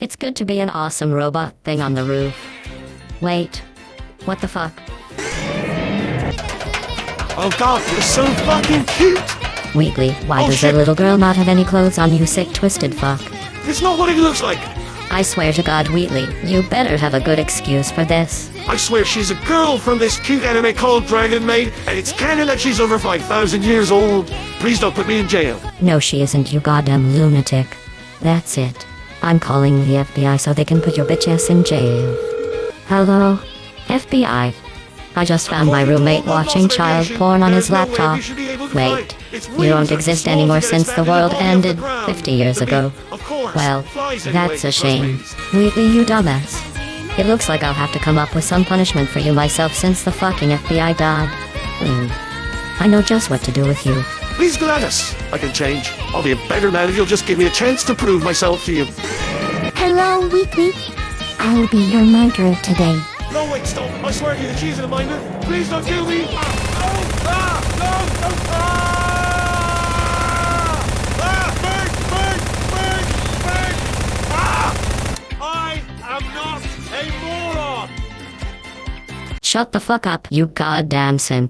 It's good to be an awesome robot thing on the roof. Wait. What the fuck? Oh god, you're so fucking cute! Wheatley, why Oh, does shit. little girl not have any clothes on, you sick twisted fuck? It's not what it looks like! I swear to God, Wheatley, you better have a good excuse for this. I swear she's a girl from this cute anime called Dragon Maid, and it's canon that she's over 5,000 years old. Please don't put me in jail. No, she isn't, you goddamn lunatic. That's it. I'm calling the FBI so they can put your bitch ass in jail. Hello? FBI. I just found my roommate watching child porn on his laptop. Wait, you don't exist anymore since the world ended 50 years ago. Well, that's a shame. Wheatley, you dumbass. It looks like I'll have to come up with some punishment for you myself since the fucking FBI died. Hmm. I know just what to do with you. Please, GLaDOS. I can change. I'll be a better man if you'll just give me a chance to prove myself to you. Hello, Wheatley. I'll be your murderer today. No, wait, stop. I swear to you that she's in a minder. Please don't kill me. Ah, no, ah, no, no, ah! Ah, burn, burn, burn, burn. Ah! I am not a moron. Shut the fuck up, you goddamn simp.